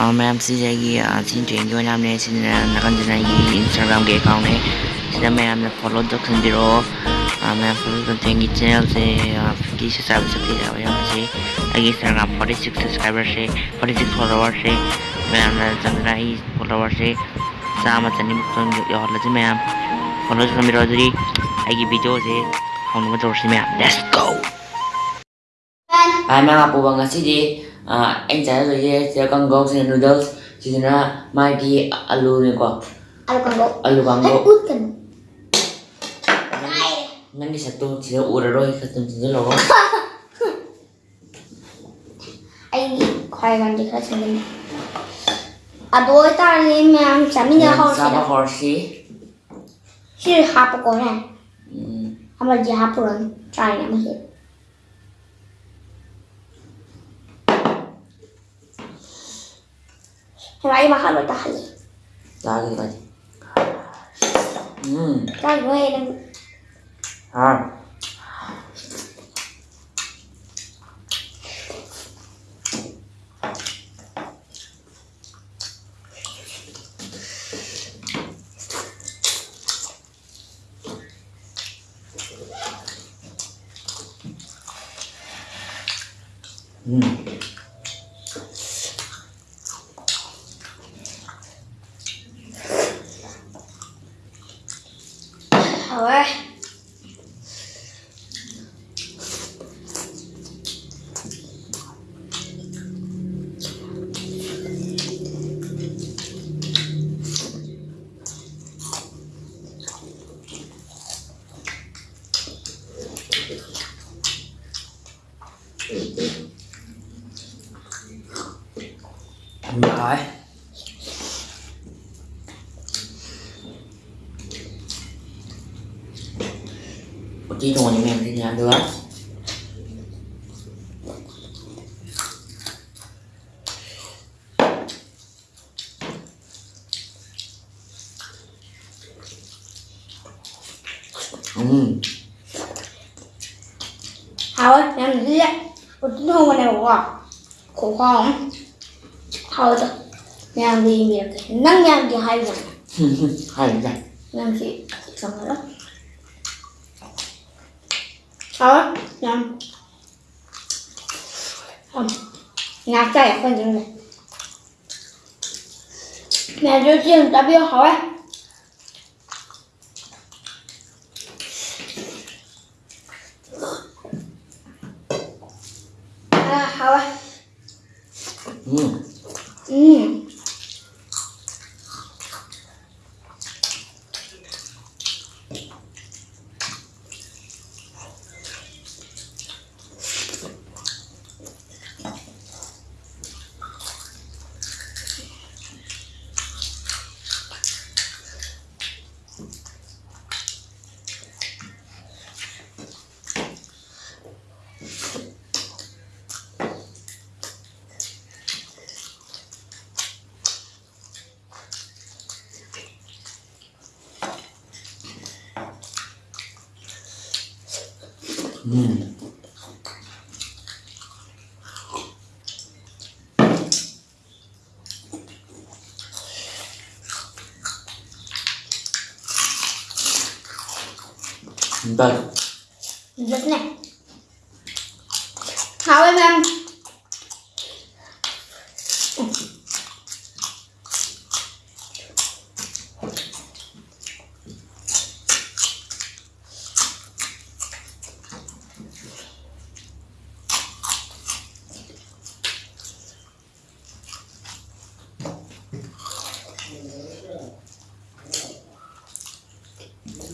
और मैं आपसे जाएगी आसिन ट्रेंगी मैंने आपने ऐसे नगन जनाएगी इंस्टाग्राम के अकाउंट है इसलिए मैं आपने फॉलो तो समझ रो मैं फॉलो करते देंगी चैनल से फिफ्टी से साहब से यहाँ से इंस्टाग्राम फोर्टी सिक्स सब्सक्राइबर से फोर्टी सिक्स फॉलोवर से, मैं आपने समझना ही फॉलोवर से, सामा चनी और मैं आप फॉलो कर मेरा जरी वीडियो से हम तौर से मैं लेट्स गो आई मैं आप à, anh trái rồi yeah, cho con gốc xin noodles chỉ là đi alo này quá. Alu kango alu kango nanti satu sisa udah roy satu sisa logo anh khoai ngon thì hết rồi à bố ta đi mà chả mình đâu học sao mà học gì chỉ học của này. Không phải chỉ học rồi trai này mà hiểu 라이마하로 다 할래. 나기까지. 음. 나 뭐해? 아. 음. Thôi. Rồi. là được. Uhm. thôi làm gì vậy tôi không có nào có khổ không thôi thôi. Làm gì cái, nắng nhang thì hay rồi hay rồi làm gì xong rồi đó 어? 그냥 어, 그냥 아까 약간 이런데 mẹ cho chiên ta biết hỏi à hỏi ừ. Đây Rất này. Hào em em.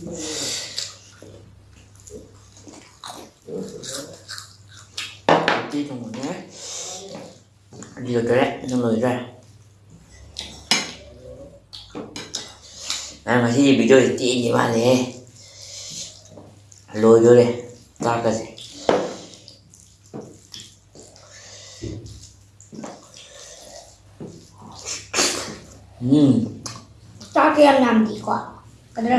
một tí trong một nhé. Đi được cái đấy, xong rồi ra. Này mà khi bị chơi chị như bạn này. Lôi vô đây, ta cái gì? Ừm, Cho cái em làm gì quá. Cái đó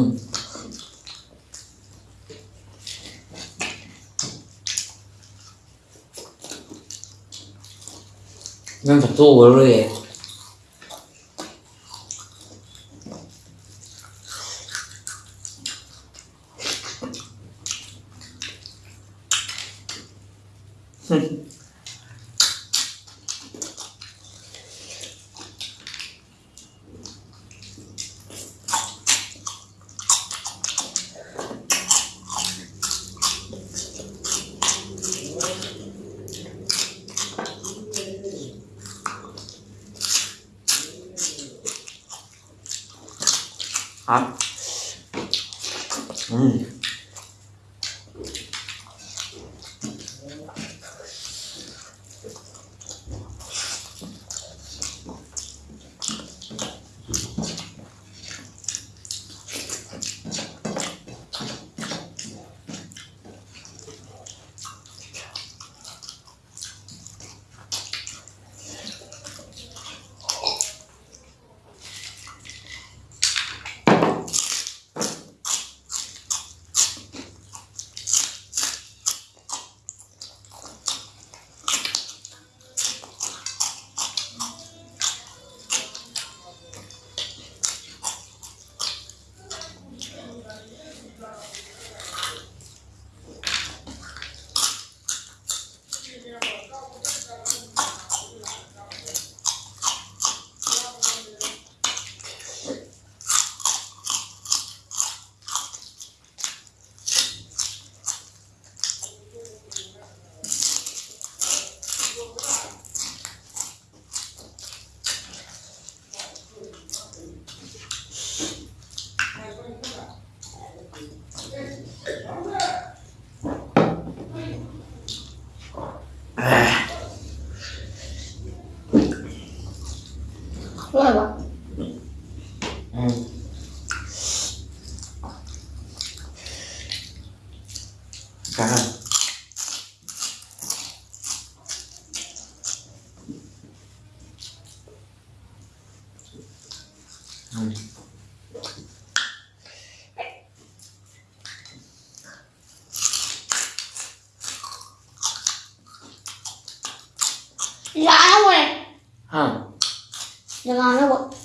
응. 난 독도 월요일 흠 ừ Rồi bà ừ cảm ơn ừ. Dạ đâu rồi hả Đừng ngon đâu bộ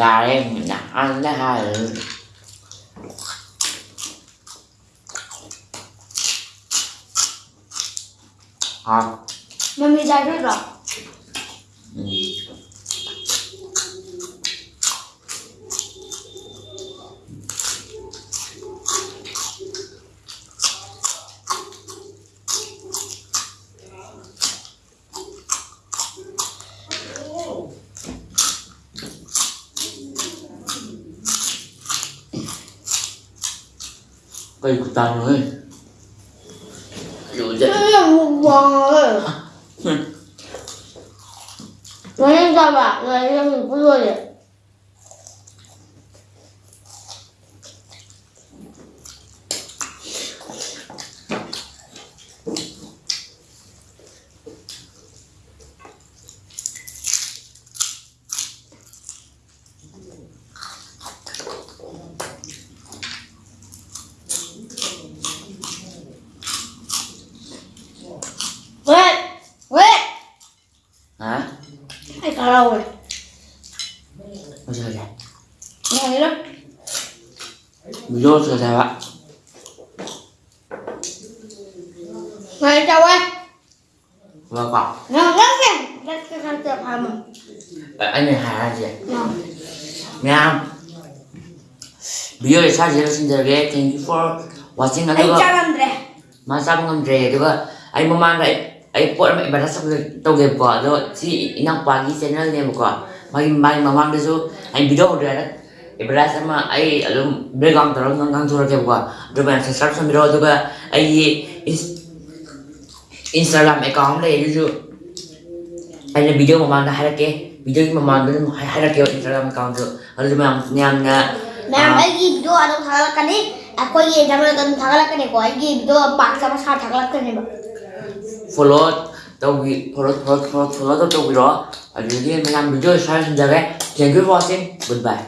nhà em nhà ăn nó hai rồi hả Mami ra rất cây của ta rồi. Dù vậy. Cái là một bò rồi Nói lên sao bà Nói lên mình cũng rồi Wait Wait hả? Hay cả lâu rồi? Ôi trời ơi. Nghe đó video trời trời ạ Này chào em vâng ạ Ngon lắm kìa Rất cái khăn chụp hả mình Ờ, anh này là gì ạ? Ngon Nha video này sao chị xin chào ghé thank you for watching Anh ano chào ba làm anh mong mang đấy ấy bọn mẹ bà đã xong rồi tàu nghiệp của rồi. Chị năng quá đi channel này một quả. Mai mai mà mang đi số anh video rồi đấy. Ibra sama ai alum bregang tarong ngang ngang sura kaya buka duba sa sarap sa miro duba ai instagram account le juju ai là video mamang na harake video yung hai hai harake yung instagram account rồi. Ano duba niyam na ma'am ai gi video anong thagalak kani ako gi jamal kan thagalak kani ko ai gi video paksa mas thagalak kani ba follow taugi follow follow follow follow taugi ro ở dưới kia mình làm video sai xin chào thank you for watching goodbye